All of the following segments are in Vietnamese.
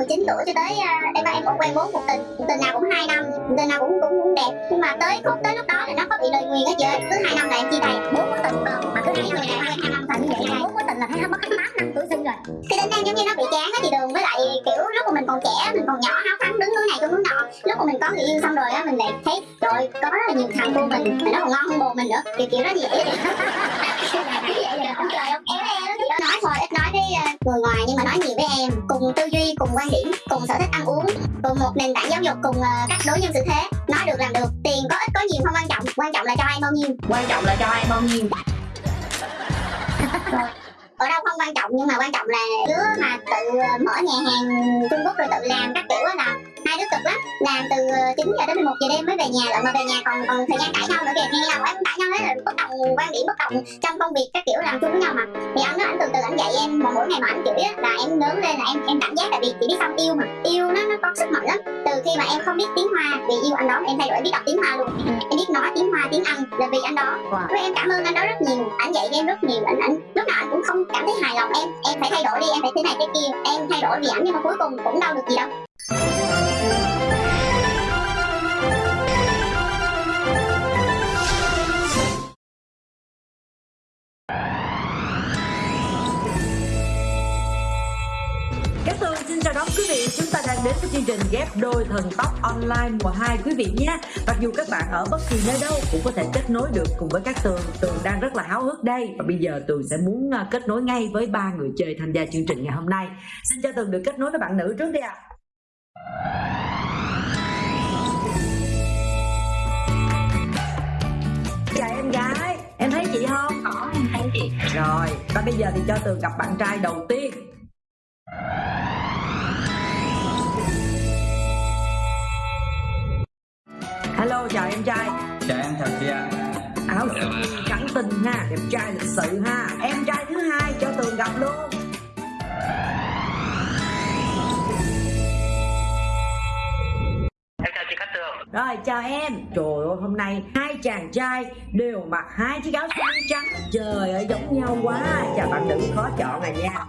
19 tuổi cho tới uh, em ba em cũng quen bốn cuộc tình cuộc tình nào cũng hai năm cuộc tình nào cũng cũng, cũng đẹp. Nhưng mà tới khúc tới lúc đó là nó có bị lời nguyền hết trơn cứ hai năm là em chia tay bốn mối tình còn mà cứ hai người này quen hai năm tình như vậy bốn mối tình là thấy mất hết tám năm tuổi sinh rồi. Cái đến đang giống như nó bị chán á chị đường với lại kiểu lúc mà mình còn trẻ mình còn nhỏ háo thắng đứng hướng này đứng hướng nọ. Lúc mà mình có người yêu xong rồi á mình lại thấy rồi có rất là nhiều thằng cô mình mà nó còn ngon hơn bồ mình nữa. Kiểu kiểu nó như vậy. Nó nói thôi ít nói với ờ, người ngoài nhưng mà nói nhiều với em. Cùng tư duy cùng quan điểm cùng sở thích ăn uống cùng một nền tảng giáo dục cùng ờ, cách đối nhân xử thế. Nói được làm được tiền có ít có nhiều không quan trọng. Quan trọng là cho ai bao nhiêu. Quan trọng là cho ai bao nhiêu ở đâu không quan trọng, nhưng mà quan trọng là đứa mà tự ờ, mở nhà hàng Trung Quốc rồi tự làm các kiểu đó là hai đứa cực lắm. Làm từ ờ, 9 giờ đến 11 giờ đêm mới về nhà lận mà về nhà còn còn thời gian cãi nhau nữa kìa. Nghe nhau em cãi nhau hết rồi bất đồng quan điểm bất đồng trong công việc các kiểu làm chung với nhau mà. Thì anh nói anh từ từ anh dạy em một mỗi ngày mà anh chửi á là em lớn lên là em em cảm giác tại vì chị biết sao yêu mà. Yêu nó nó có sức mạnh lắm. Từ khi mà em không biết tiếng hoa vì yêu anh đó em thay đổi em biết đọc tiếng hoa luôn. Em biết nói tiếng hoa tiếng anh là vì anh đó. Wow. với em cảm ơn anh đó rất nhiều. Anh dạy em rất nhiều. Anh anh lúc nào anh cũng không cảm thấy hài lòng. Em em phải thay đổi đi em phải thế này thế kia. Em thay đổi vì ảnh nhưng mà cuối cùng cũng đâu được gì đâu Đón quý vị Chúng ta đang đến với chương trình ghép đôi thần tóc online mùa 2 quý vị nhé. Mặc dù các bạn ở bất kỳ nơi đâu cũng có thể kết nối được cùng với Cát Tường. Tường đang rất là háo hức đây. Và bây giờ Tường sẽ muốn à, kết nối ngay với ba người chơi tham gia chương trình ngày hôm nay. Xin cho Tường được kết nối với bạn nữ trước đi ạ. Chào em gái. Em thấy chị không? có em thấy chị. Rồi, và bây giờ thì cho Tường gặp bạn trai đầu tiên Hello, chào em trai. Chào em, chào chị ạ. Áo trắng tinh ha, đẹp trai lịch sự ha. Em trai thứ hai cho Tường gặp luôn. Em chào chị Cát Tường. Rồi, chào em. Trời ơi, hôm nay hai chàng trai đều mặc hai chiếc áo mi trắng. Trời ơi, giống nhau quá. Chào bạn nữ khó chọn à nha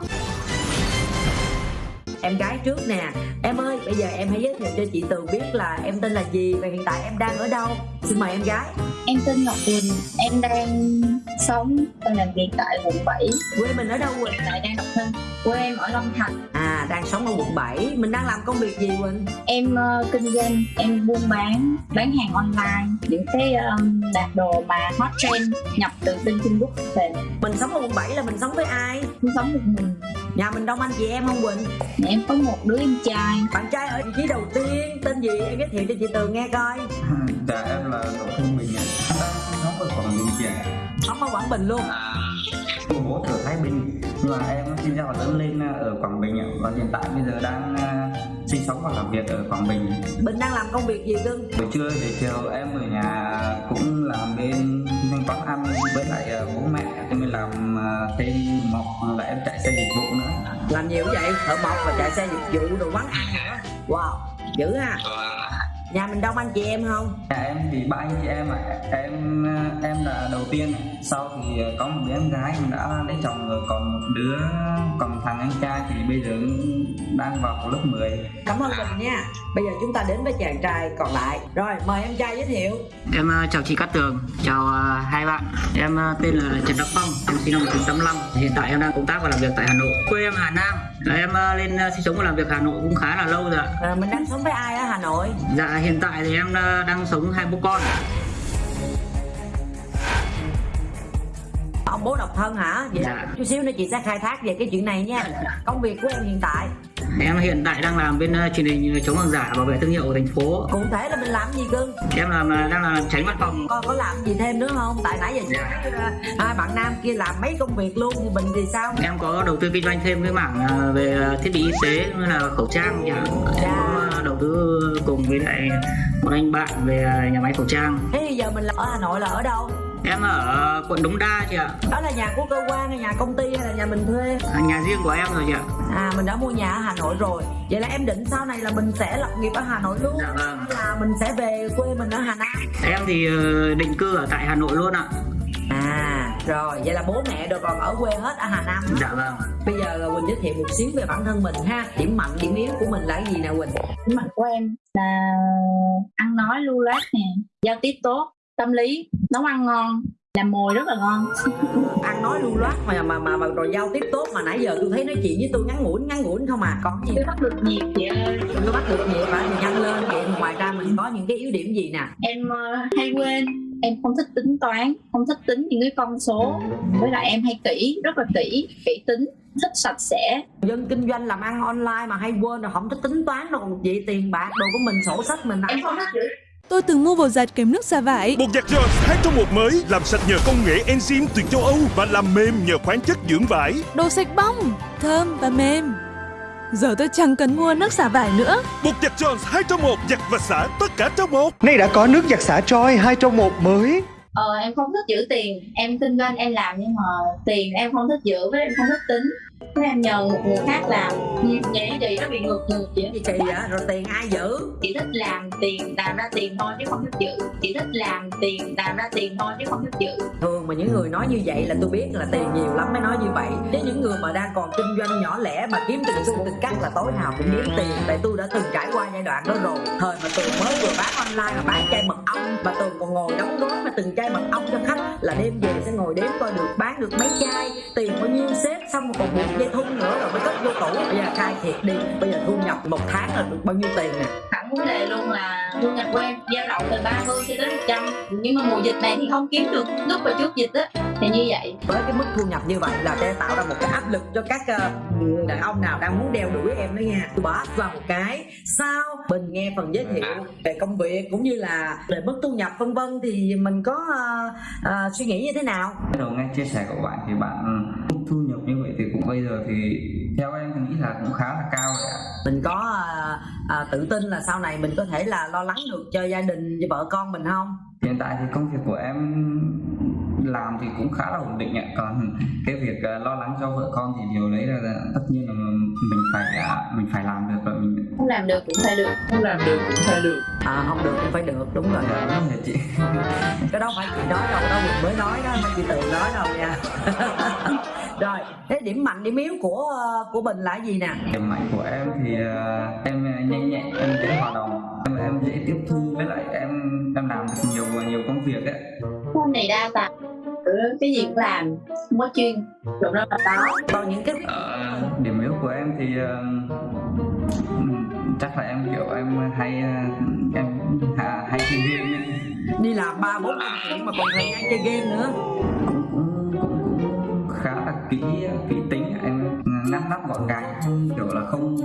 Em gái trước nè. Em ơi, bây giờ em hãy giới thiệu cho chị Tường biết là em tên là gì Và hiện tại em đang ở đâu. Xin mời em gái. Em tên Ngọc Quỳnh em đang sống và làm việc tại quận 7 Quê mình ở đâu Quỳnh? tại đang độc thân quê em ở Long Thành À, đang sống ở quận 7 Mình đang làm công việc gì Quỳnh? em ờ, kinh doanh em buôn bán bán hàng online những cái um, đặt đồ mà hot trend nhập từ bên Trung Quốc về Mình sống ở quận 7 là mình sống với ai? em sống một mình Nhà mình đông anh chị em không Quỳnh? em có một đứa em trai Bạn trai ở vị trí đầu tiên Tên gì? Em giới thiệu cho chị Tường nghe coi Dạ em là Đỗ Thanh Bình đang sống ở Bình chị ạ. Sống ở Quảng Bình luôn À, bố ở Thái Bình nhưng mà em sinh ra và lớn lên ở Quảng Bình ạ. Và hiện tại bây giờ đang à, sinh sống và làm việc ở Quảng Bình. Bình đang làm công việc gì cưng? Buổi trưa để chiều em ở nhà cũng làm bên doanh quán ăn với lại à, bố mẹ em mới làm à, thêm mộc là em chạy xe dịch vụ nữa. Làm nhiều vậy? Thợ mộc và chạy xe dịch vụ đồ quán ăn nữa Wow, dữ ha Nhà mình đông anh chị em không? Nhà em thì ba anh chị em ạ. Em à, em là đầu tiên sau thì có một đứa em gái em đã lấy chồng rồi còn một đứa còn thằng anh trai thì bây giờ đang vào lớp 10 Cảm ơn Bình nha Bây giờ chúng ta đến với chàng trai còn lại Rồi, mời em trai giới thiệu Em ờ, chào chị Cát Tường, chào ờ, hai bạn. Em ờ, tên là Trần Đắc Phong, em sinh năm 1985. Hiện tại em đang công tác và làm việc tại Hà Nội. Quê em Hà Nam. Và Em ờ, lên ờ, sinh sống và làm việc Hà Nội cũng khá là lâu rồi ạ. à, Mình đang sống với ai ở Hà Nội? Dạ hiện tại thì em đang sống hai bố con. Ông bố độc thân hả? Vậy Dạ. chút xíu nữa chị sẽ khai thác về cái chuyện này nha Công việc của em hiện tại Em hiện tại đang làm bên ờ, truyền hình chống hàng giả bảo vệ thương hiệu của thành phố. Cụ thể là mình làm gì cưng? Em làm ờ, đang làm tránh văn phòng. Con có làm gì thêm nữa không? Tại nãy giờ Dạ. ờ, hai bạn nam kia làm mấy công việc luôn Thì Bình thì sao? Em có đầu tư kinh doanh thêm cái mảng ờ, về ờ, thiết bị y tế như là khẩu trang chẳng hạn. Em Dạ. có ờ, đầu tư cùng với lại một anh bạn về ờ, nhà máy khẩu trang. Thế thì giờ mình là ở Hà Nội là ở đâu? Em ở quận Đống Đa chị ạ. Đó là nhà của cơ quan hay nhà công ty hay là nhà mình thuê? À, nhà riêng của em rồi chị ạ. À mình đã mua nhà ở Hà Nội rồi. Vậy là em định sau này là mình sẽ lập nghiệp ở Hà Nội luôn? Dạ vâng. Hay là mình sẽ về quê mình ở Hà Nam? Em thì ờ, định cư ở tại Hà Nội luôn ạ. À rồi. Vậy là bố mẹ đều còn ở quê hết ở hà nam dạ vâng bây giờ là quỳnh giới thiệu một xíu về bản thân mình ha. Điểm mạnh điểm yếu của mình là cái gì nè quỳnh? Điểm mạnh của em là ăn nói lưu loát nè giao tiếp tốt tâm lý nấu ăn ngon làm mồi rất là ngon. Ăn nói lưu loát mà mà mà, mà rồi giao tiếp tốt mà nãy giờ tôi thấy nói chuyện với tôi ngắn ngủn ngắn ngủn không à. Còn gì? Tôi bắt được nhiệt chị ơi. Tôi bắt được nhiều phải thì nhanh lên vậy ngoài ra mình có những cái yếu điểm gì nè? Em ờ, hay quên em không thích tính toán không thích tính những cái con số. Với lại em hay kỹ rất là kỹ kỹ tính thích sạch sẽ. Dân kinh doanh làm ăn online mà hay quên rồi không thích tính toán đâu. Vậy tiền bạc đồ của mình sổ sách mình em không thích Tôi từng mua bột giặt kèm nước xả vải. Bột giặt Jones 2 trong 1 mới làm sạch nhờ công nghệ enzyme từ châu Âu và làm mềm nhờ khoáng chất dưỡng vải. Đồ sạch bong, thơm và mềm. Giờ tôi chẳng cần mua nước xả vải nữa. Bột giặt Jones 2 trong 1 giặt và xả tất cả trong một. Nay đã có nước giặt xả Troy 2 trong 1 mới. ờ, em không thích giữ tiền em kinh doanh em làm nhưng mà tiền em không thích giữ với em không thích tính em nhờ một người khác làm. Vậy chị nó bị ngược ngược chị gì kỳ vậy? Rồi tiền ai giữ? Chị thích làm tiền làm ra tiền thôi chứ không thích giữ. Chị thích làm tiền làm ra tiền thôi chứ không thích giữ. Thường mà những người nói như vậy là tôi biết là tiền nhiều lắm mới nói như vậy. Với những người mà đang còn kinh doanh nhỏ lẻ mà kiếm từng xu từng cắt là tối nào cũng đếm tiền. Tại tôi đã từng trải qua giai đoạn đó rồi. Thời mà tường mới vừa bán online mà bán chai mật ong mà tường còn ngồi đóng gói mà từng chai mật ong cho khách là đêm về sẽ ngồi đếm coi được bán được mấy chai tiền bao nhiêu xếp xong rồi còn dây thun nữa rồi mới cất vô tủ. Bây giờ khai thiệt đi. Bây giờ thu nhập một tháng là được bao nhiêu tiền nè? Thẳng vấn đề luôn là thu nhập của em dao động từ 30 cho đến 100 nhưng mà mùa dịch này thì không kiếm được lúc mà trước dịch á thì như vậy. Với cái mức thu nhập như vậy là sẽ tạo ra một cái áp lực cho các người đàn ông nào đang muốn đeo đuổi em đó nha. Tôi bỏ vào một cái sao? Mình nghe phần giới thiệu về công việc cũng như là về mức thu nhập vân vân thì mình có ờ, ờ, suy nghĩ như thế nào? Đầu nghe chia sẻ của bạn thì bạn thu nhập như vậy thì cũng bây giờ thì theo em thì nghĩ là cũng khá là cao rồi ạ. Mình có ờ, ờ, tự tin là sau này mình có thể là lo lắng được cho gia đình cho vợ con mình không? Hiện tại thì công việc của em làm thì cũng khá là ổn định ạ. Còn cái việc à, lo lắng cho vợ con thì điều đấy là, tất nhiên là mình phải à, mình phải làm được và mình không làm được cũng phải được. Không làm được cũng phải được. À, không được cũng phải được. Đúng rồi. Đúng rồi chị. Cái đó phải chị nói đâu đó mình mới nói đó mấy chị tự nói đâu nha. Rồi thế điểm mạnh điểm yếu của ờ, của mình là gì nè? Điểm mạnh của em thì à, em nhanh nhẹn em dễ hòa đồng. Em, em dễ tiếp thu với lại em em làm được nhiều nhiều công việc ấy. Con này đa tài Ừ, cái gì cũng làm không có chuyên. Lúc đó là có còn những cái Ờ, điểm yếu của em thì ừm, chắc là em kiểu em hay ờ, em hà- hay chơi game ấy. đi làm ba bốn năm chuyện mà còn thời gian chơi game nữa. Cũng cũng cũng cũng khá là kỹ kỹ tính nắp gọn gàng kiểu là không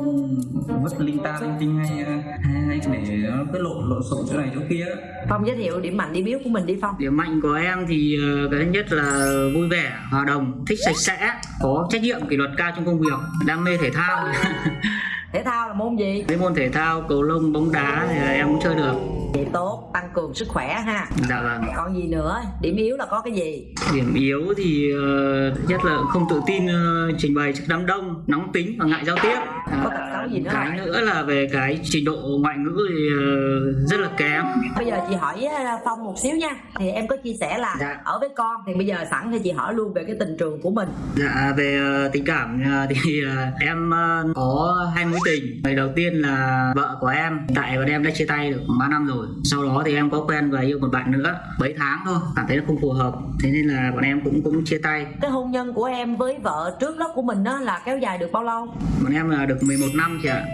vứt linh ta linh tinh hay hay, hay để nó cứ lộn lộn xộn chỗ này chỗ kia phong giới thiệu điểm mạnh điểm yếu của mình đi phong. Điểm mạnh của em thì ờ, cái thứ nhất là vui vẻ hòa đồng thích sạch sẽ có trách nhiệm kỷ luật cao trong công việc đam mê thể thao thể thao là môn gì? Mấy môn thể thao cầu lông bóng đá thì em cũng chơi được. Vậy tốt tăng cường sức khỏe ha. Dạ vâng. Còn gì nữa? Điểm yếu là có cái gì? Điểm yếu thì thứ nhất là không tự tin ờ, trình bày trước đám đông nóng tính và ngại giao tiếp. Có tật xấu gì nữa cái nữa là về cái trình độ ngoại ngữ thì ờ, rất là kém. Bây giờ chị hỏi phong một xíu nha. Thì em có chia sẻ là Dạ. ở với con thì bây giờ sẵn thì chị hỏi luôn về cái tình trường của mình. Dạ về tình cảm thì em có hai mối tình. Người đầu tiên là vợ của em, tại bọn em đã chia tay được 3 năm rồi. Sau đó thì em có quen và yêu một bạn nữa, mấy tháng thôi, cảm thấy nó không phù hợp. Thế nên là bọn em cũng cũng chia tay. cái hôn nhân của em với vợ trước đó của mình đó là kéo dài được bao lâu Bọn em là được 11 năm chị ạ.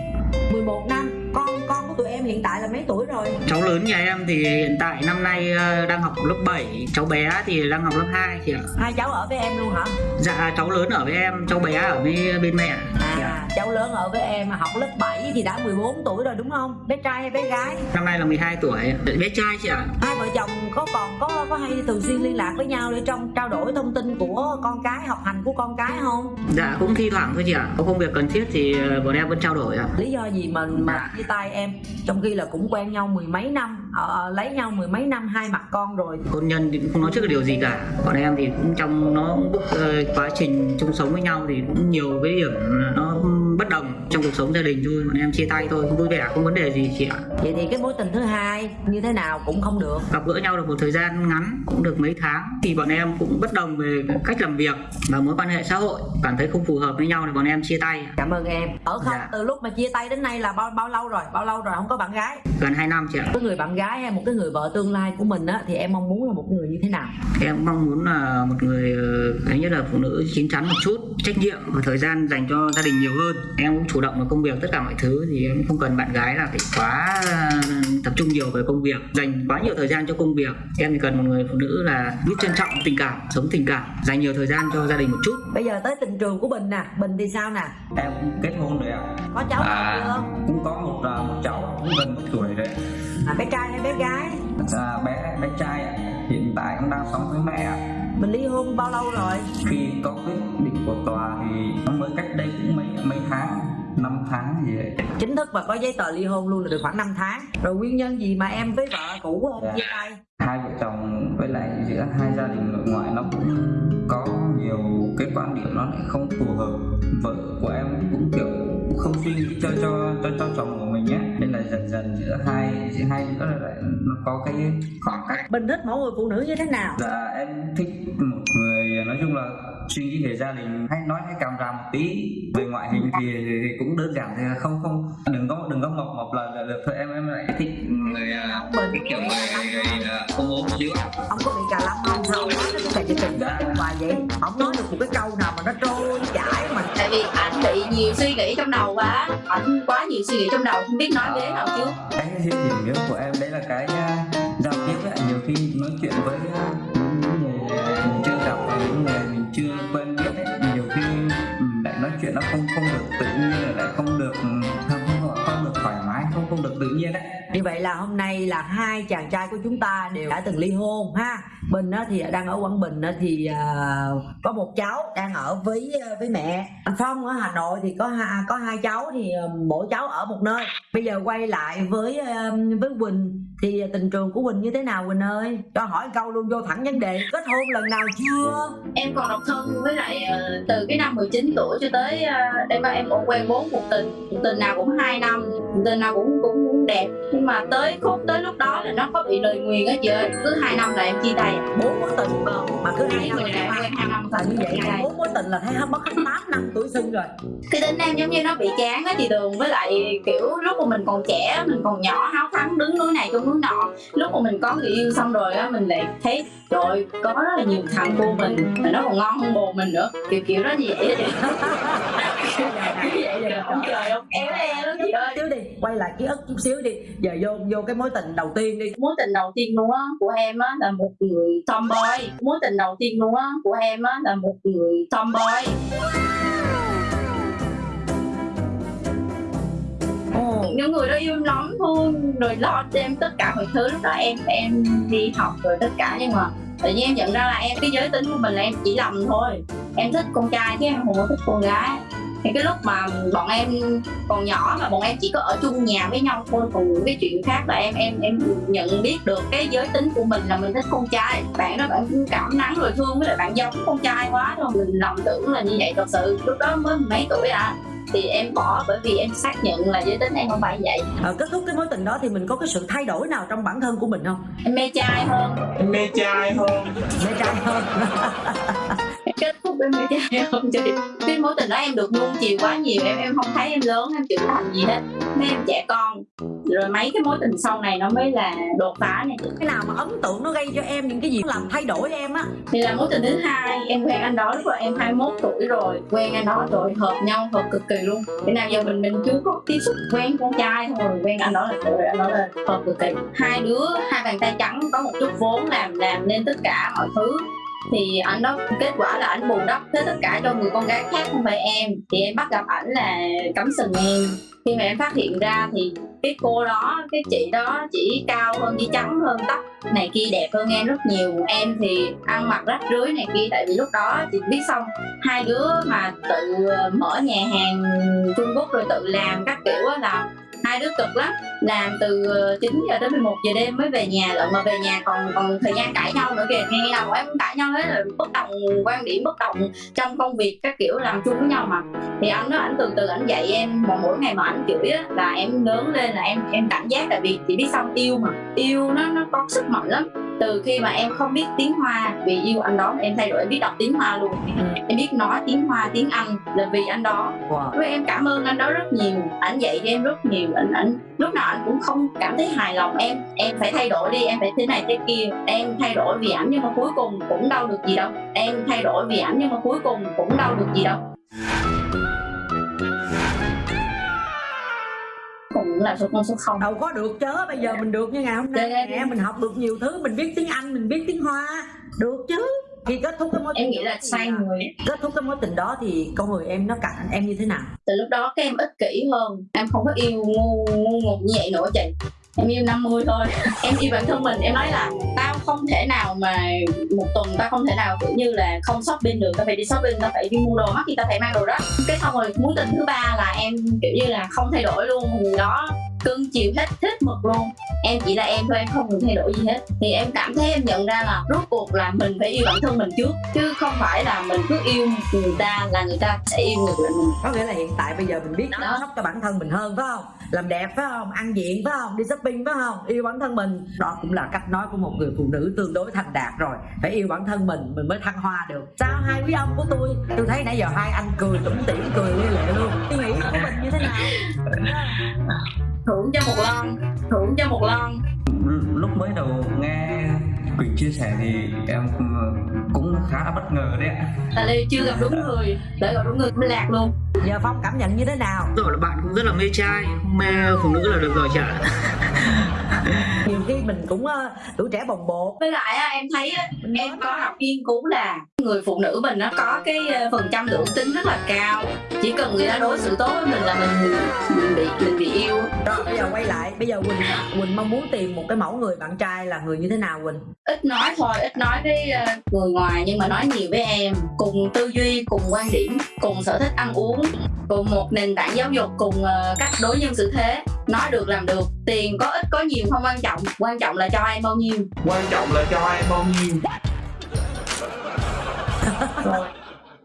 11 năm con của tụi em hiện tại là mấy tuổi rồi Cháu lớn nhà em thì hiện tại năm nay ờ, đang học lớp 7, cháu bé thì đang học lớp 2 chị ạ. hai cháu ở với em luôn hả Dạ cháu lớn ở với em, cháu bé ở với bên mẹ. Dạ. à cháu lớn ở với em mà học lớp 7 thì đã 14 tuổi rồi đúng không bé trai hay bé gái Năm nay là 12 tuổi, bé trai chị ạ. hai vợ chồng có còn có có hay thường xuyên liên lạc với nhau để trong trao đổi thông tin của con cái học hành của con cái không Dạ cũng thi thoảng thôi chị ạ. Có công việc cần thiết thì ờ, bọn em vẫn trao đổi ạ. lý do gì mà mà chia tay em trong khi là cũng quen nhau mười mấy năm ờ, lấy nhau mười mấy năm hai mặt con rồi. Hôn nhân thì cũng không nói trước điều gì cả. Bọn em thì cũng trong nó bước ờ, quá trình chung sống với nhau thì cũng nhiều cái điểm nó bất đồng. Trong cuộc sống gia đình thôi bọn em chia tay thôi vui vẻ không vấn đề gì chị ạ. Vậy thì cái mối tình thứ hai như thế nào cũng không được. Gặp gỡ nhau được một thời gian ngắn cũng được mấy tháng thì bọn em cũng bất đồng về cách làm việc và mối quan hệ xã hội. Cảm thấy không phù hợp với nhau thì bọn em chia tay cảm ơn em. Ở không Dạ. từ lúc mà chia tay đến nay là bao bao lâu rồi? Bao lâu rồi? Không có bạn gái. Gần 2 năm chị ạ. Cái người bạn gái hay một cái người vợ tương lai của mình á thì em mong muốn là một người như thế nào? Em mong muốn là một người ờ, thứ nhất là phụ nữ chín chắn một chút trách nhiệm và thời gian dành cho gia đình nhiều hơn. Em cũng chủ động vào công việc tất cả mọi thứ thì em không cần bạn gái là phải quá ờ, tập trung nhiều về công việc dành quá nhiều thời gian cho công việc. Em chỉ cần một người phụ nữ là biết trân trọng tình cảm sống tình cảm dành nhiều thời gian cho gia đình một chút. Bây giờ tới tình trường của bình nè bình thì sao nè? Em cũng kết hôn rồi ạ. Có cháu à, chưa? cũng có một à, một cháu cũng gần một tuổi rồi. À, bé trai hay bé gái? À, bé bé trai hiện tại cũng đang sống với mẹ mình ly hôn bao lâu rồi? Khi có quyết định của tòa thì nó mới cách đây cũng mấy mấy tháng năm tháng gì đấy chính thức và có giấy tờ ly hôn luôn là được khoảng 5 tháng. Rồi nguyên nhân gì mà em với vợ cũ em chia tay? Hai vợ chồng với lại giữa hai gia đình nội ngoại nó cũng có nhiều cái quan điểm nó lại không phù hợp. Vợ của em cũng kiểu không suy nghĩ cho cho cho cho chồng mình nhé. Nên là dần dần giữa hai giữa hai đứa là lại nó có cái khoảng cách. Bình thích mẫu người phụ nữ như thế nào? Dạ em thích một người nói chung là suy nghĩ về gia đình hay nói hay càm ràm một tí. Về ngoại hình thì, thì cũng đơn giản thì không không. Đừng có đừng có mập mập là, là được thôi em em lại thích người à, cái kiểu người, à, không ốm xíu ông có bị cà lâm không? Sao nói nó cũng chỉ tình Dạ. vậy. Không nói được một cái câu nào mà nó trôi chảy vì ảnh bị nhiều suy nghĩ trong đầu quá. Ảnh quá nhiều suy nghĩ trong đầu không biết nói thế nào chứ cái điểm yếu của em đấy là cái nha, giao tiếp ấy, nhiều khi nói chuyện với à, những người mình chưa gặp và những người mình chưa quen biết ấy, nhiều khi ừ, lại nói chuyện nó không không được tự nhiên lại không được ừ, không được tự nhiên đấy. Như vậy là hôm nay là hai chàng trai của chúng ta đều đã từng ly hôn ha. Bình á, thì đang ở quảng bình á, thì à, có một cháu đang ở với à, với mẹ. Anh phong ở hà nội thì có hai có hai cháu thì à, mỗi cháu ở một nơi. Bây giờ quay lại với với quỳnh thì tình trường của quỳnh như thế nào quỳnh ơi? Cho hỏi câu luôn vô thẳng vấn đề. Kết hôn lần nào chưa? Em còn độc thân với lại từ cái năm 19 tuổi cho tới ờ, em em cũng quen bốn cuộc tình. Cuộc tình nào cũng hai năm cuộc tình nào cũng cũng, đẹp. Nhưng mà tới khúc tới lúc đó là nó có bị lời nguyền á chị ơi. Cứ hai năm là em chia tay bốn mối tình. Mà cứ hai năm người quen hai năm là như vậy bốn mối tình là thấy mất hết tám năm tuổi xuân rồi. Cái tính em giống như nó bị chán á chị Tường. Với lại kiểu lúc mà mình còn trẻ mình còn nhỏ háo thắng đứng núi này trong núi nọ. Lúc mà mình có người yêu xong rồi á mình lại thấy ơi, có rất là nhiều thằng cô mình mà nó còn ngon hơn bồ mình nữa. Kiểu kiểu đó như vậy? Rồi xíu đi quay lại ký ức chút xíu đi. Giờ vô vô cái mối tình đầu tiên đi. Mối tình đầu tiên luôn á của em á là một người tomboy. Mối tình đầu tiên luôn á của em á là một người tomboy. Những người đó yêu lắm thương rồi lo cho em tất cả mọi thứ. Lúc đó em em đi học rồi tất cả nhưng mà tự nhiên em nhận ra là em, cái giới tính của mình là em chỉ lầm thôi. Em thích con trai chứ em không có thích con gái. Thì cái lúc mà bọn em còn nhỏ mà bọn em chỉ có ở chung nhà với nhau thôi, còn những cái chuyện khác là em em em nhận biết được cái giới tính của mình là mình thích con trai. Bạn đó bạn cũng cảm nắng rồi thương với lại bạn giống con trai quá thôi. Mình lầm tưởng là như vậy thật sự. Lúc đó mới mấy tuổi à? Thì em bỏ bởi vì em xác nhận là giới tính em không phải vậy. Ờ, kết thúc cái mối tình đó thì mình có cái sự thay đổi nào trong bản thân của mình không? Em mê trai hơn. Mê trai hơn. Mê trai hơn. em kết thúc với mê trai hơn chị cái mối tình đó em được nuông chiều quá nhiều em em không thấy em lớn em trưởng thành gì hết. Mấy em trẻ con rồi mấy cái mối tình sau này nó mới là đột phá này cái nào mà ấn tượng nó gây cho em những cái gì làm thay đổi em á? Thì là mối tình thứ hai em quen anh đó lúc mà em 21 tuổi rồi. Quen anh đó rồi hợp nhau hợp cực kỳ luôn. Cái nào giờ mình mình chưa có tiếp xúc quen con trai thôi quen anh đó là trời anh đó là hợp cực kỳ. Hai đứa hai bàn tay trắng có một chút vốn làm làm nên tất cả mọi thứ thì anh đó, kết quả là anh bù đắp hết tất cả cho người con gái khác không phải em. Thì em bắt gặp ảnh là cắm sừng em. Khi mà em phát hiện ra thì cái cô đó, cái chị đó chỉ cao hơn, chỉ trắng hơn, tóc này kia đẹp hơn em rất nhiều. Em thì ăn mặc rách rưới này kia, tại vì lúc đó chị biết xong hai đứa mà tự ờ, mở nhà hàng Trung Quốc rồi tự làm các kiểu là hai đứa cực lắm. Làm từ ờ, 9 giờ tới 11 giờ đêm mới về nhà, lận mà về nhà còn còn thời gian cãi nhau nữa kìa. Nghe nào bọn em cũng cãi nhau hết rồi, bất đồng, quan điểm bất đồng trong công việc các kiểu, làm chung với nhau mà. Thì anh đó anh từ từ anh dạy em, mà mỗi ngày mà anh chửi á, là em lớn lên là em em cảm giác tại vì chỉ biết xong yêu mà. Yêu nó nó có sức mạnh lắm từ khi mà em không biết tiếng hoa vì yêu anh đó em thay đổi em biết đọc tiếng hoa luôn. Em biết nói tiếng hoa tiếng anh là vì anh đó. Wow. với em cảm ơn anh đó rất nhiều anh dạy cho em rất nhiều anh anh lúc nào anh cũng không cảm thấy hài lòng. Em em phải thay đổi đi em phải thế này thế kia. Em thay đổi vì ảnh nhưng mà cuối cùng cũng đâu được gì đâu. Em thay đổi vì ảnh nhưng mà cuối cùng cũng đâu được gì đâu là số con số không. Đâu có được chứ bây giờ mình được như ngày hôm nay Đây, nè mình học được nhiều thứ mình biết tiếng anh mình biết tiếng hoa. Được chứ. Khi kết thúc cái mối em tình nghĩ là sai người. kết thúc cái mối tình đó thì con người em nó cạnh em như thế nào? Từ lúc đó các em ích kỷ hơn em không có yêu ngu ngu ngục như vậy nữa chị em yêu 50 thôi. Em yêu bản thân mình, em nói là tao không thể nào mà một tuần tao không thể nào kiểu như là không shopping được. Tao phải đi shopping, tao phải đi mua đồ mắc thì tao phải mang đồ đó. Cái xong rồi mối tình thứ ba là em kiểu như là không thay đổi luôn. Người đó cưng chiều hết hết mực luôn. Em chỉ là em thôi em không cần thay đổi gì hết. Thì em cảm thấy em nhận ra là rốt cuộc là mình phải yêu bản thân mình trước chứ không phải là mình cứ yêu người ta là người ta sẽ yêu ngược lại mình. Có nghĩa là hiện tại bây giờ mình biết chăm sóc cho bản thân mình hơn phải không? Làm đẹp phải không? Ăn diện phải không? Đi shopping phải không? Yêu bản thân mình. Đó cũng là cách nói của một người phụ nữ tương đối thành đạt rồi. Phải yêu bản thân mình mình mới thăng hoa được. Sao hai quý ông của tôi? Tôi thấy nãy giờ hai anh cười tủm tỉm cười lia lệ luôn. Suy nghĩ của mình như thế nào thưởng cho một lon thưởng cho một lon lúc mới đầu nghe Quỳnh chia sẻ thì em cũng khá là bất ngờ đấy ạ. Tại vì chưa gặp đúng người để gặp đúng người mới lạc luôn. Giờ phong cảm nhận như thế nào? Rồi là bạn cũng rất là mê trai mê phụ nữ là được rồi chả nhiều khi mình cũng uh, tuổi trẻ bồng bột. Với lại á, em thấy á, em có đọc nghiên cứu là người phụ nữ mình nó có cái ờ, phần trăm nữ tính rất là cao. Chỉ cần người ta đối xử tốt với mình là mình mình bị mình bị yêu. Rồi bây giờ quay lại. Bây giờ quỳnh quỳnh mong muốn tìm một cái mẫu người bạn trai là người như thế nào quỳnh? Ít nói thôi ít nói với ờ, người ngoài nhưng mà nói nhiều với em. Cùng tư duy cùng quan điểm cùng sở thích ăn uống cùng một nền tảng giáo dục cùng ờ, cách đối nhân xử thế. Nói được làm được. Tiền có ít có nhiều không quan trọng quan trọng là cho em bao nhiêu. Quan trọng là cho em bao nhiêu. Rồi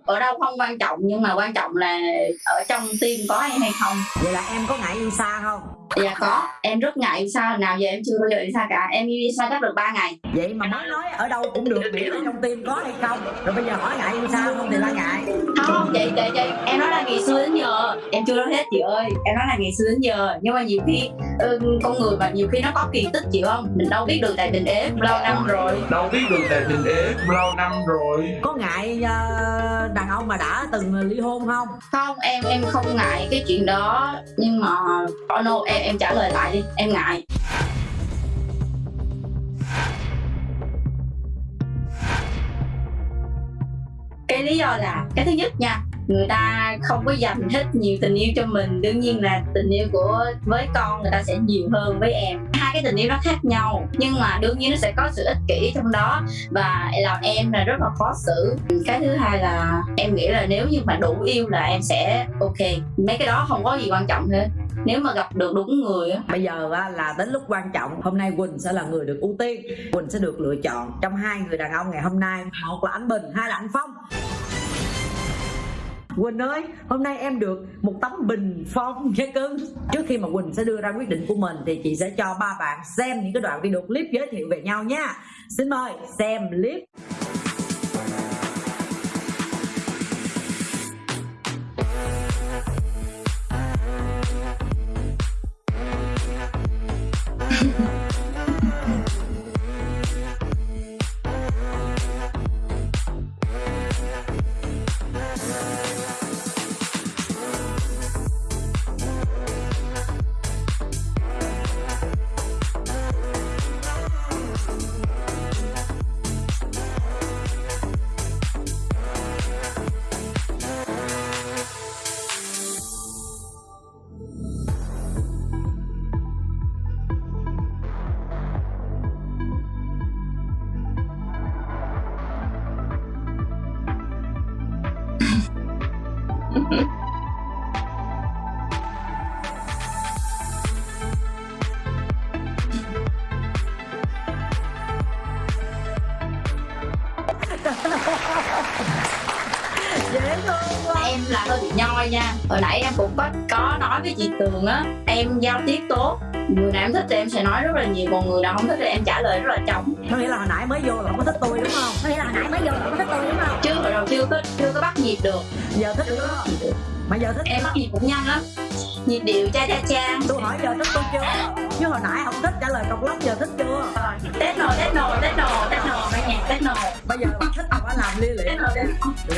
ở đâu không quan trọng nhưng mà quan trọng là ở trong tim có em hay không. Vậy là em có ngại yêu xa không dạ có em rất ngại xa nào giờ em chưa bao giờ đi xa cả. Em đi xa chắc được 3 ngày. Vậy mà mới nói ở đâu cũng được miễn trong tim có hay không? Rồi bây giờ hỏi ngại yêu xa không thì là ngại. Không chị chị chị em nói là ngày xưa đến giờ. Em chưa nói hết chị ơi. Em nói là ngày xưa đến giờ. Nhưng mà nhiều khi ừ, con người mà nhiều khi nó có kỳ tích chị không? Mình đâu biết được tại tình ế lâu năm rồi. Đâu biết được tại tình ế lâu năm rồi. Có ngại uh, đàn ông mà đã từng ly hôn không? Không em em không ngại cái chuyện đó. Nhưng mà oh no em em trả lời lại đi, em ngại. Cái lý do là, cái thứ nhất nha, người ta không có dành hết nhiều tình yêu cho mình. Đương nhiên là tình yêu của, với con người ta sẽ nhiều hơn với em. Hai cái tình yêu nó khác nhau, nhưng mà đương nhiên nó sẽ có sự ích kỷ trong đó. Và làm em là rất là khó xử. Cái thứ hai là, em nghĩ là nếu như mà đủ yêu là em sẽ ok. Mấy cái đó không có gì quan trọng hết nếu mà gặp được đúng người á. Bây giờ là đến lúc quan trọng hôm nay quỳnh sẽ là người được ưu tiên. Quỳnh sẽ được lựa chọn trong hai người đàn ông ngày hôm nay một là anh bình hai là anh phong. Quỳnh ơi, hôm nay em được một tấm bình phong nha cưng Trước khi mà Quỳnh sẽ đưa ra quyết định của mình Thì chị sẽ cho ba bạn xem những cái đoạn video clip giới thiệu về nhau nha. Xin mời xem clip. Với chị tường á em giao tiếp tốt. Người nào em thích thì em sẽ nói rất là nhiều còn người nào không thích thì em trả lời rất là trống. Có nghĩa là hồi nãy mới vô là không có thích tôi đúng không? Có nghĩa là hồi nãy mới vô là không có thích tôi đúng không? Chứ hồi đầu chưa có chưa có bắt nhịp được. Giờ thích nữa mà giờ thích. Em bắt nhịp cũng nhanh lắm. Nhịp điệu cha cha cha. Tôi hỏi giờ thích tôi chưa? Chứ hồi nãy không thích trả lời cọc lắm giờ thích chưa? Tết nồi tết nồi tết nồi tết nồi nghe nhạc tết nồi. Bây giờ thích phải làm lia lịa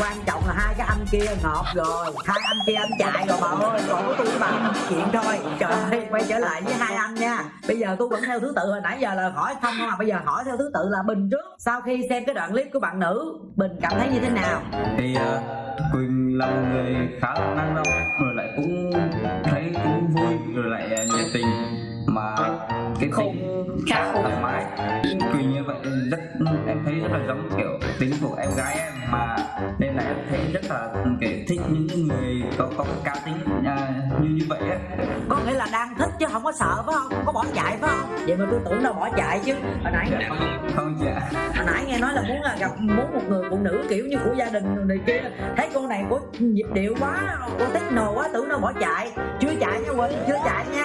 quan trọng là hai cái anh kia ngọt rồi hai anh kia anh chạy rồi bà ơi còn có tôi với bà chuyện thôi. Trời ơi quay trở lại với hai anh nha. Bây giờ tôi vẫn theo thứ tự hồi nãy giờ là hỏi không mà bây giờ hỏi theo thứ tự là bình trước sau khi xem cái đoạn clip của bạn nữ bình cảm thấy như thế nào? Thì uh, quỳnh là một người khá là năng động rồi lại cũng thấy cũng vui rồi lại uh, nhiệt tình. Mà cái tính khá thoải mái quỳnh như vậy. Rất em thấy rất là giống kiểu tính của em gái em mà nên là em thấy rất là kiểu thích những người có có cá tính à, như như vậy á. Có nghĩa là đang thích chứ không có sợ phải không? Không có bỏ chạy phải không? Vậy mà tôi tưởng đâu bỏ chạy chứ. Hồi nãy không chị ạ hồi nãy nghe nói là muốn là gặp muốn một người phụ nữ kiểu như của gia đình này kia. Thấy cô này có nhịp điệu quá có techno quá tưởng đâu bỏ chạy. Chưa chạy nha quỳnh chưa chạy nha.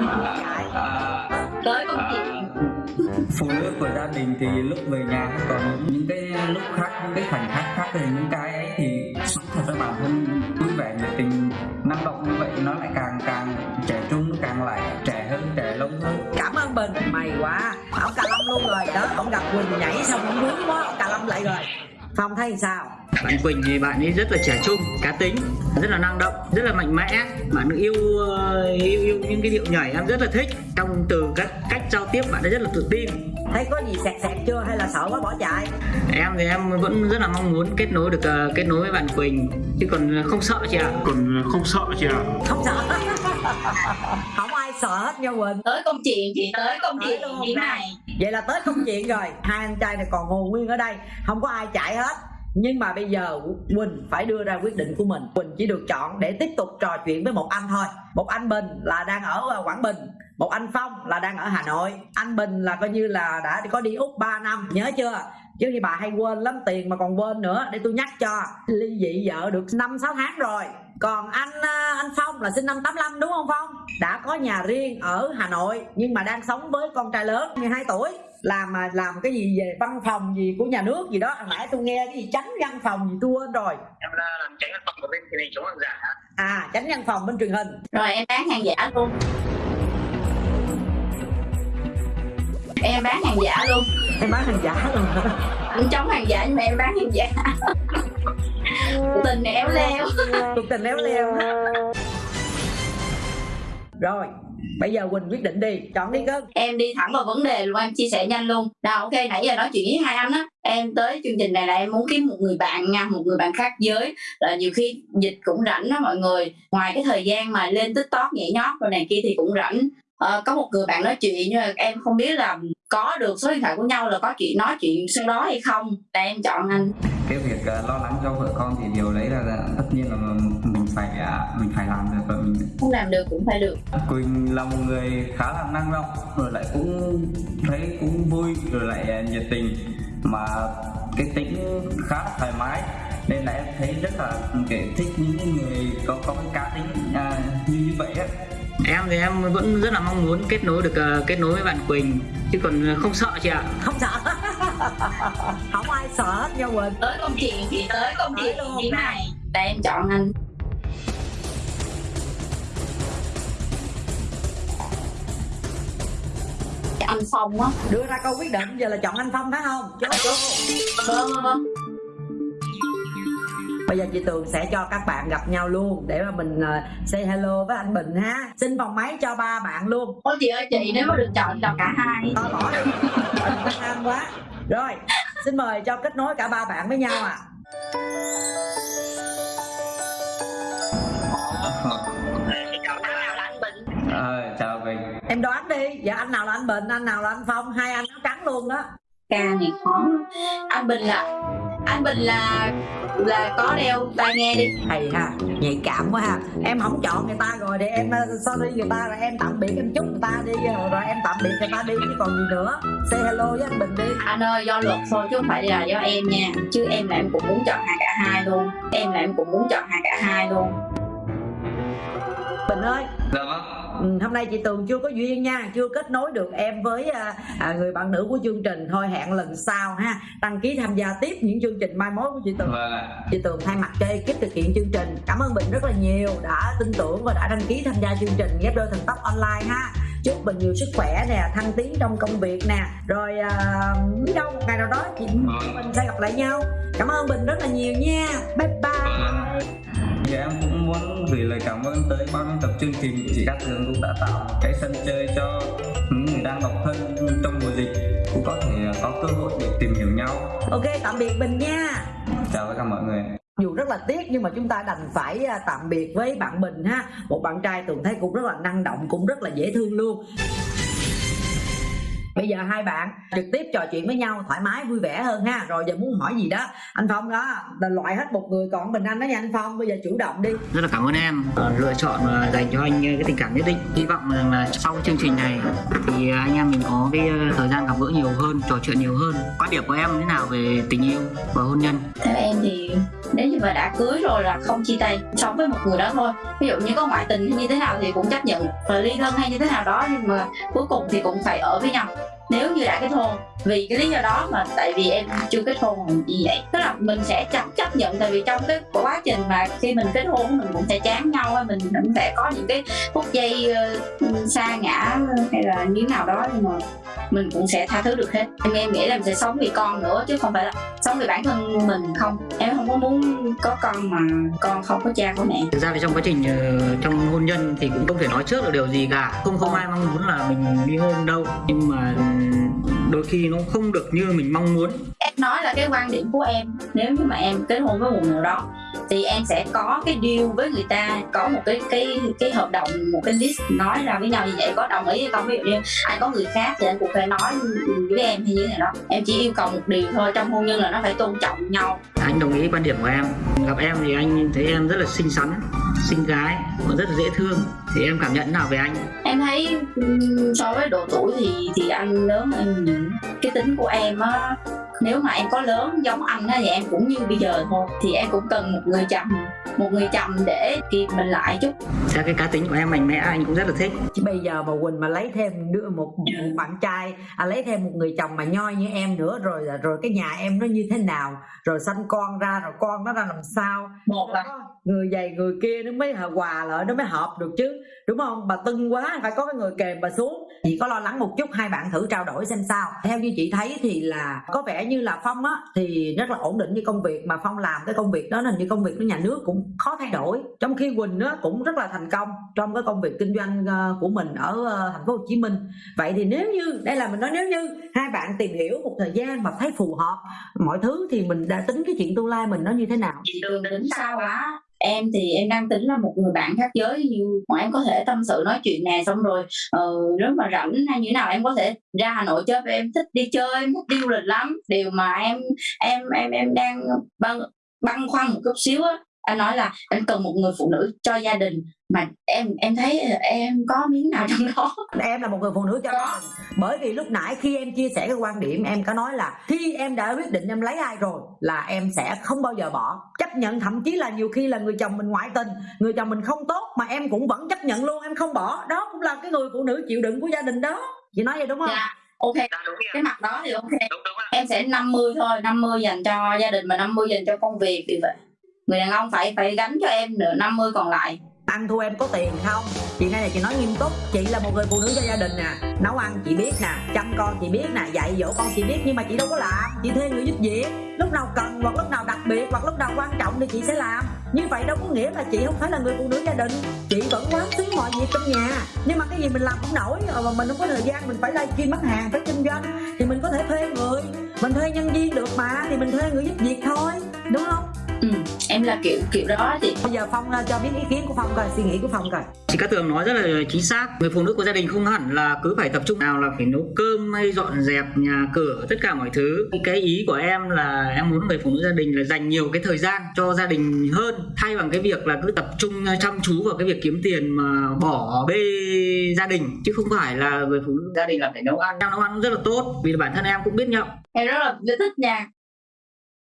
Nồi chạy. À, tới công à, chuyện phụ nữ của gia đình thì lúc về nhà còn những cái lúc khác những cái khoảnh khắc khác thì những cái ấy thì sống thật ra bản thân vui vẻ nhiệt tình năng động như vậy nó lại càng càng trẻ trung nó càng lại trẻ hơn trẻ lâu hơn. Cảm ơn bình mày quá. Ông cà lâm luôn rồi. Đó ông gặp quỳnh nhảy xong ông muốn quá ông cà lâm lại rồi phong thấy sao? Bạn Quỳnh thì bạn ấy rất là trẻ trung cá tính rất là năng động rất là mạnh mẽ. Bạn yêu ờ, yêu yêu những cái điệu nhảy em rất là thích. Trong từ các cách giao tiếp bạn ấy rất là tự tin. Thấy có gì sẹt sẹt chưa hay là sợ quá bỏ chạy? Em thì em vẫn rất là mong muốn kết nối được ờ, kết nối với bạn Quỳnh. Chứ còn không sợ chị ạ. Còn không sợ chị ạ. Không sợ. Không sợ hết nha quỳnh. Tới công chuyện thì tới công chuyện luôn như này. Vậy là tới công chuyện rồi. Hai anh trai này còn hồn nguyên ở đây. Không có ai chạy hết. Nhưng mà bây giờ quỳnh phải đưa ra quyết định của mình. Quỳnh chỉ được chọn để tiếp tục trò chuyện với một anh thôi. Một anh bình là đang ở quảng bình. Một anh phong là đang ở hà nội. Anh bình là coi như là đã có đi úc 3 năm. Nhớ chưa? Chứ thì bà hay quên lắm tiền mà còn quên nữa. Để tôi nhắc cho. Ly dị vợ được năm sáu tháng rồi còn anh à, anh phong là sinh năm 85 đúng không phong? Đã có nhà riêng ở hà nội nhưng mà đang sống với con trai lớn 12 tuổi. Làm mà làm cái gì về văn phòng gì của nhà nước gì đó. Hồi nãy tôi nghe cái gì tránh văn phòng gì tôi quên rồi. Em là làm tránh văn phòng của bên truyền hình chống hàng giả à tránh văn phòng bên truyền hình. Rồi em bán hàng giả luôn. Em bán hàng giả luôn. Em bán hàng giả luôn anh chống hàng giả nhưng mà em bán hàng giả tình éo leo cuộc tình léo leo rồi bây giờ quỳnh quyết định đi. Chọn đi cưng em đi thẳng vào vấn đề luôn em chia sẻ nhanh luôn. Nào ok nãy giờ nói chuyện với hai anh á. Em tới chương trình này là em muốn kiếm một người bạn nha một người bạn khác giới. Là nhiều khi dịch cũng rảnh đó mọi người. Ngoài cái thời gian mà lên tiktok nhảy nhót rồi này kia thì cũng rảnh. Ờ, có một người bạn nói chuyện nhưng mà em không biết là có được số điện thoại của nhau là có chuyện nói chuyện sau đó hay không? Là em chọn anh. Cái việc uh, lo lắng cho vợ con thì điều đấy là, là tất nhiên là mình phải uh, mình phải làm được và mình không làm được cũng phải được. Quỳnh là một người khá là năng động rồi lại cũng thấy cũng vui rồi lại uh, nhiệt tình. Mà cái tính khá là thoải mái nên là em thấy rất là kiểu thích những cái người có có cái cá tính à, như như vậy á. Em thì em vẫn rất là mong muốn kết nối được ờ, kết nối với bạn Quỳnh. Chứ còn không sợ chị ạ. Không sợ. Không ai sợ hết nha quỳnh. Tới công chuyện thì tới công chuyện luôn. như này. Là em chọn anh. Anh phong á. Đưa ra câu quyết định giờ là chọn anh phong phải không? Chốt. vâng vâng, vâng bây giờ chị tường sẽ cho các bạn gặp nhau luôn để mà mình ờ, say hello với anh bình ha. Xin phòng máy cho ba bạn luôn. Ôi chị ơi chị nếu mà được chọn chọn cả hai. To bỏ đi. Bình tham quá. Rồi xin mời cho kết nối cả ba bạn với nhau à Ờ, chào Quỳnh em đoán đi. Giờ anh nào là anh bình anh nào là anh phong? Hai anh áo trắng luôn đó ca này khó. Anh bình là anh bình là là có đeo tai nghe đi. Hay ha nhạy cảm quá ha. Em không chọn người ta rồi để em uh, sorry người ta rồi em tạm biệt em chúc người ta đi rồi, rồi em tạm biệt người ta đi chứ còn gì nữa. Say hello với anh bình đi. Anh ơi do luật thôi chứ không phải là do em nha. Chứ em là em cũng muốn chọn hai cả hai luôn. Em là em cũng muốn chọn hai cả hai luôn. Bình ơi. Dạ vâng hôm nay chị Tường chưa có duyên nha chưa kết nối được em với à, à, người bạn nữ của chương trình. Thôi hẹn lần sau ha. Đăng ký tham gia tiếp những chương trình mai mối của chị Tường. Vâng ạ. Chị Tường thay mặt cho ekip thực hiện chương trình. Cảm ơn Bình rất là nhiều đã tin tưởng và đã đăng ký tham gia chương trình ghép đôi thần tốc online ha. Chúc Bình nhiều sức khỏe nè thăng tiến trong công việc nè. Rồi biết đâu một ngày nào đó chị mình sẽ gặp lại nhau. Cảm ơn Bình rất là nhiều nha. Bye bye Dạ em cũng muốn gửi lời cảm ơn tới ban tập chương trình chị Cát Tường cũng đã tạo một cái sân chơi cho những người đang độc thân trong mùa dịch cũng có thể có cơ hội để tìm hiểu nhau. ok tạm biệt Bình nha Chào tất cả mọi người. dù rất là tiếc nhưng mà chúng ta đành phải à, tạm biệt với bạn Bình ha một bạn trai Tường thấy cũng rất là năng động cũng rất là dễ thương luôn bây giờ hai bạn trực tiếp trò chuyện với nhau thoải mái vui vẻ hơn ha. Rồi giờ muốn hỏi gì đó. Anh Phong đó là loại hết một người còn Bình Anh đó nha anh Phong. Bây giờ chủ động đi. Rất là cảm ơn em. Ờ, lựa chọn và dành cho anh ờ, cái tình cảm nhất định. Hy vọng rằng là sau chương trình này thì anh em mình có cái ờ, thời gian gặp gỡ nhiều hơn trò chuyện nhiều hơn. Quan điểm của em thế nào về tình yêu và hôn nhân? Theo em thì nếu như mà đã cưới rồi là không chia tay, sống với một người đó thôi. Ví dụ như có ngoại tình hay như thế nào thì cũng chấp nhận và ly thân hay như thế nào đó, nhưng mà cuối cùng thì cũng phải ở với nhau nếu như đã kết hôn vì cái lý do đó mà tại vì em chưa kết hôn như vậy. Tức là mình sẽ chấp chấp nhận tại vì trong cái quá trình mà khi mình kết hôn mình cũng sẽ chán nhau mình cũng sẽ có những cái phút giây ờ, uh, xa ngã hay là như nào đó nhưng mà mình cũng sẽ tha thứ được hết. Em em nghĩ là mình sẽ sống vì con nữa chứ không phải là sống vì bản thân mình không. Em không có muốn có con mà con không có cha có mẹ. Thực ra thì trong quá trình ờ, trong hôn nhân thì cũng không thể nói trước được điều gì cả. Không không ai mong muốn là mình ly hôn đâu. Nhưng mà đôi khi nó không được như mình mong muốn. Em nói là cái quan điểm của em, nếu như mà em kết hôn với một người đó thì em sẽ có cái deal với người ta có một cái cái cái hợp đồng một cái list nói ra với nhau như vậy có đồng ý hay không. Ví dụ như anh có người khác thì anh cũng phải nói với em hay như thế nào đó. Em chỉ yêu cầu một điều thôi trong hôn nhân là nó phải tôn trọng nhau. Anh đồng ý quan điểm của em. Gặp em thì anh thấy em rất là xinh xắn xinh gái và rất là dễ thương. Thì em cảm nhận nào về anh? Em thấy so với độ tuổi thì thì anh lớn em cái tính của em á nếu mà em có lớn giống anh á thì em cũng như bây giờ thôi. Thì em cũng cần một người chồng một người chồng để kịp mình lại chút. Theo cái cá tính của em mạnh mẽ anh cũng rất là thích. Chứ bây giờ mà Quỳnh mà lấy thêm đứa một, một bạn trai à, lấy thêm một người chồng mà nhoi như em nữa rồi rồi cái nhà em nó như thế nào rồi sanh con ra rồi con nó ra làm sao? Một là người dày người kia nó mới hòa- lại, nó mới hợp được chứ. Đúng không? Bà tưng quá, phải có cái người kèm bà xuống. Chị có lo lắng một chút, hai bạn thử trao đổi xem sao. Theo như chị thấy thì là có vẻ như là phong á, thì rất là ổn định với công việc, mà phong làm cái công việc đó là như công việc của nhà nước cũng khó thay đổi. Trong khi quỳnh á cũng rất là thành công trong cái công việc kinh doanh ờ, của mình ở ờ, thành phố hồ chí minh. Vậy thì nếu như, đây là mình nói nếu như, hai bạn tìm hiểu một thời gian mà thấy phù hợp mọi thứ thì mình đã tính cái chuyện tương lai mình nó như thế nào? Chị đường tính sao á? Em thì em đang tính là một người bạn khác giới như mà em có thể tâm sự nói chuyện nè xong rồi uh, nếu mà rảnh hay như thế nào em có thể ra Hà Nội chơi với em thích đi chơi em thích đi du lịch lắm. Điều mà em em em em đang băn băn khoăn một chút xíu á anh nói là anh cần một người phụ nữ cho gia đình. Mà em em thấy em có miếng nào trong đó? Em là một người phụ nữ cho gia đình bởi vì lúc nãy khi em chia sẻ cái quan điểm em có nói là khi em đã quyết định em lấy ai rồi là em sẽ không bao giờ bỏ. Chấp nhận thậm chí là nhiều khi là người chồng mình ngoại tình người chồng mình không tốt mà em cũng vẫn chấp nhận luôn em không bỏ. Đó cũng là cái người phụ nữ chịu đựng của gia đình đó. Chị nói vậy đúng không? Dạ ok. Cái mặt đó thì ok. Em sẽ 50 thôi 50 dành cho gia đình và 50 dành cho công việc thì vậy người đàn ông phải phải gánh cho em nửa 50 còn lại. Ăn thua em có tiền không? Chị này chị nói nghiêm túc. Chị là một người phụ nữ cho gia đình nè. Nấu ăn chị biết nè. Chăm con chị biết nè. Dạy dỗ con chị biết. Nhưng mà chị đâu có làm. Chị thuê người giúp việc. Lúc nào cần hoặc lúc nào đặc biệt hoặc lúc nào quan trọng thì chị sẽ làm. Như vậy đâu có nghĩa là chị không phải là người phụ nữ gia đình. Chị vẫn quán xứng mọi việc trong nhà. Nhưng mà cái gì mình làm không nổi. Ờ, mà mình không có thời gian. Mình phải livestream bán hàng phải kinh doanh. Thì mình có thể thuê người. Mình thuê nhân viên được mà. Thì mình thuê người giúp việc thôi. Đúng không? Ừ, em là kiểu kiểu đó chị. Bây giờ phong cho biết ý kiến của phong coi suy nghĩ của phong coi. Chị Cát Tường nói rất là chính xác. Người phụ nữ của gia đình không hẳn là cứ phải tập trung nào là phải nấu cơm hay dọn dẹp nhà cửa tất cả mọi thứ. Cái ý của em là em muốn người phụ nữ gia đình là dành nhiều cái thời gian cho gia đình hơn. Thay bằng cái việc là cứ tập trung chăm chú vào cái việc kiếm tiền mà bỏ bê gia đình chứ không phải là người phụ nữ gia đình là phải nấu ăn. Em nấu ăn cũng rất là tốt vì bản thân em cũng biết nhậu. Em rất là thích nha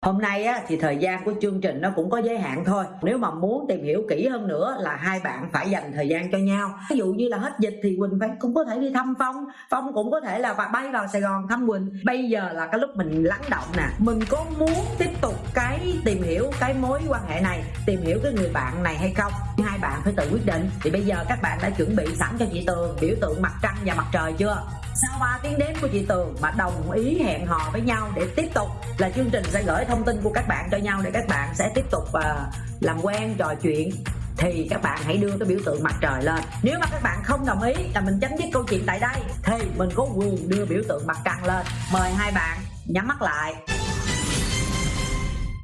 Hôm nay á, thì thời gian của chương trình nó cũng có giới hạn thôi. Nếu mà muốn tìm hiểu kỹ hơn nữa là hai bạn phải dành thời gian cho nhau. Ví dụ như là hết dịch thì Quỳnh phải cũng có thể đi thăm Phong. Phong cũng có thể là bay vào Sài Gòn thăm Quỳnh. Bây giờ là cái lúc mình lắng động nè. Mình có muốn tiếp tục cái tìm hiểu cái mối quan hệ này Tìm hiểu cái người bạn này hay không? Hai bạn phải tự quyết định. Thì bây giờ các bạn đã chuẩn bị sẵn cho chị Tường biểu tượng mặt trăng và mặt trời chưa? Sau 3 tiếng đếm của chị Tường mà đồng ý hẹn hò với nhau để tiếp tục là chương trình sẽ gửi thông tin của các bạn cho nhau để các bạn sẽ tiếp tục uh, làm quen trò chuyện. Thì các bạn hãy đưa cái biểu tượng mặt trời lên. Nếu mà các bạn không đồng ý là mình chấm dứt câu chuyện tại đây thì mình có quyền đưa biểu tượng mặt trăng lên. Mời hai bạn nhắm mắt lại.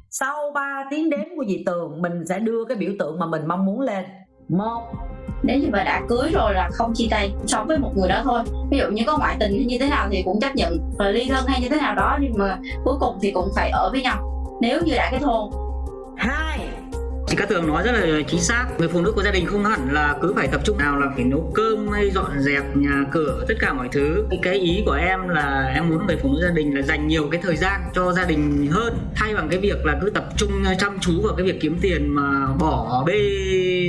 Sau 3 tiếng đếm của dì Tường mình sẽ đưa cái biểu tượng mà mình mong muốn lên. Một nếu như mà đã cưới rồi là không chia tay sống với một người đó thôi. Ví dụ như có ngoại tình như thế nào thì cũng chấp nhận và ly thân hay như thế nào đó, nhưng mà cuối cùng thì cũng phải ở với nhau. Nếu như đã kết hôn. Hai. Chị Cát Tường nói rất là chính xác. Người phụ nữ của gia đình không hẳn là cứ phải tập trung nào là phải nấu cơm hay dọn dẹp nhà cửa tất cả mọi thứ. Cái ý của em là em muốn người phụ nữ gia đình là dành nhiều cái thời gian cho gia đình hơn. Thay bằng cái việc là cứ tập trung chăm chú vào cái việc kiếm tiền mà bỏ bê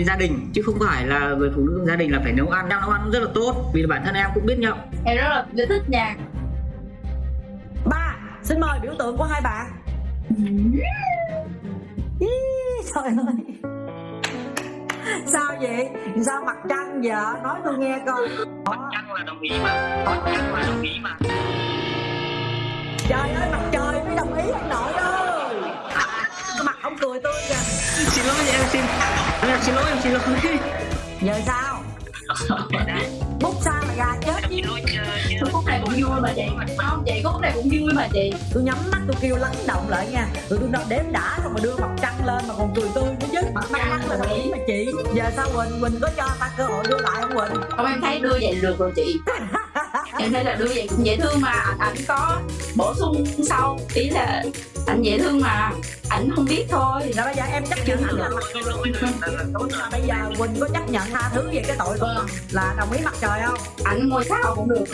gia đình. Chứ không phải là người phụ nữ gia đình là phải nấu ăn. Em nấu ăn cũng rất là tốt vì bản thân em cũng biết nhậu Em rất là thích nha. Ba Xin mời biểu tượng của hai bạn trời ơi. Sao vậy? Sao mặt trăng vợ nói tôi nghe coi. Mặt trăng là đồng ý mà. Mặt trăng là đồng ý mà. Trời ơi mặt trời mới đồng ý anh nội ơi. Cái mặt ông cười tôi kìa. Xin lỗi em xin. Em xin lỗi em xin lỗi. Giờ sao bút sao mà gà chết. Chứ khúc này cũng vui mà chị. Không chị khúc này cũng vui mà chị. Tôi nhắm mắt tôi kêu lắng động lại nha. Rồi tôi đếm đã xong mà đưa mặt trăng lên mà còn cười tươi nữa chứ. Mặt trăng là đồng ý mà chị? Giờ sao quỳnh? Quỳnh có cho ta cơ hội đưa lại không quỳnh? Không em thấy đưa vậy được rồi chị. Em thấy là đưa vậy cũng dễ thương mà. Ảnh có bổ sung sau. Ý là anh dễ thương mà ảnh không biết thôi. Rồi bây giờ em chấp nhận ảnh là mặt. Mà bây giờ quỳnh có chấp nhận tha thứ về cái tội của là đồng ý mặt trời không? Ảnh ngôi sao cũng được.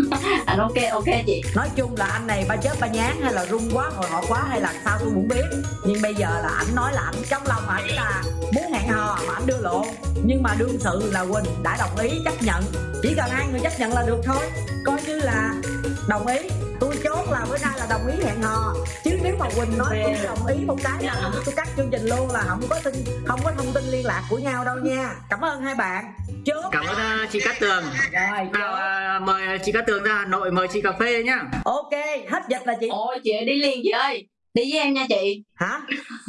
Anh ok ok chị. Nói chung là anh này ba chết ba nhán hay là run quá hồi hộp quá hay là sao tôi cũng biết. Nhưng bây giờ là ảnh nói là ảnh trong lòng ảnh là muốn hẹn hò mà ảnh đưa lộn nhưng mà đương sự là quỳnh đã đồng ý chấp nhận. Chỉ cần hai người chấp nhận là được thôi. Coi như là đồng ý tôi chốt là bữa nay là đồng ý hẹn hò. Chứ nếu mà quỳnh nói tôi đồng ý một cái là tôi cắt chương trình luôn là không có tin không có thông tin liên lạc của nhau đâu nha. Cảm ơn hai bạn. Chốt. Cảm ơn uh, chị Cát Tường. Rồi nào uh, mời chị Cát Tường ra Hà Nội mời chị cà phê nhá ok hết dịch là chị. Ôi chị đi liền chị ơi đi với em nha chị. Hả?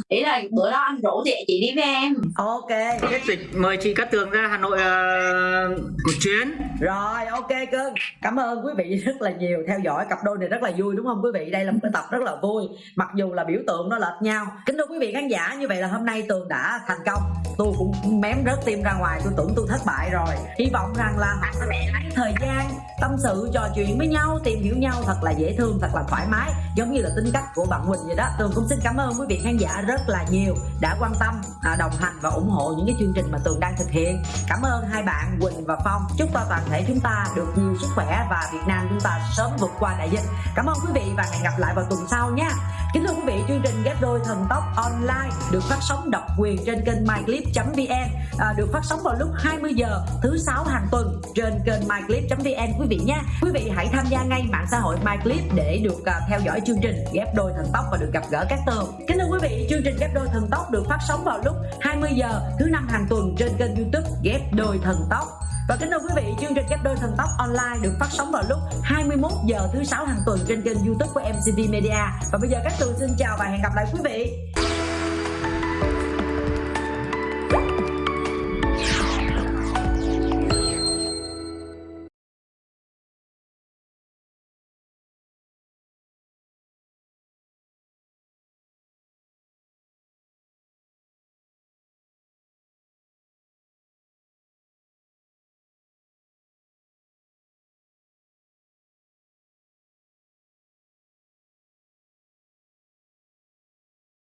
Ý là bữa đó anh rủ chị chị đi với em. Ok. Hết dịch. Mời chị Cát Tường ra Hà Nội uh, một chuyến. Rồi ok cưng cảm ơn quý vị rất là nhiều. Theo dõi cặp đôi này rất là vui đúng không quý vị? Đây là một cái tập rất là vui. Mặc dù là biểu tượng nó lệch nhau. Kính thưa quý vị khán giả như vậy là hôm nay tường đã thành công. Tôi cũng mém rớt tim ra ngoài. Tôi tưởng tôi thất bại rồi. Hy vọng rằng là sẽ lấy thời gian tâm sự trò chuyện với nhau tìm hiểu nhau thật là dễ thương thật là thoải mái. Giống như là tính cách của bạn Quỳnh vậy đó. Tường cũng xin cảm ơn quý vị khán giả rất là nhiều đã quan tâm à, đồng hành và ủng hộ những cái chương trình mà tường đang thực hiện. Cảm ơn hai bạn Quỳnh và Phong. Chúc cho toàn thể chúng ta được nhiều sức khỏe và Việt Nam chúng ta sớm vượt qua đại dịch. Cảm ơn quý vị và hẹn gặp lại vào tuần sau nha. Kính thưa quý vị chương trình ghép đôi thần tốc online được phát sóng độc quyền trên kênh myclip.vn à, được phát sóng vào lúc 20 giờ thứ sáu hàng tuần trên kênh myclip.vn quý vị nha. Quý vị hãy tham gia ngay mạng xã hội myclip để được uh, theo dõi chương trình ghép đôi thần tốc và được gặp gỡ các tường kính thưa quý vị chương trình ghép đôi thần tốc được phát sóng vào lúc 20 giờ thứ năm hàng tuần trên kênh youtube ghép đôi thần tốc và kính thưa quý vị, chương trình ghép đôi thần tốc online được phát sóng vào lúc 21 giờ thứ sáu hàng tuần trên kênh YouTube của MCV Media. Và bây giờ các tường xin chào và hẹn gặp lại quý vị.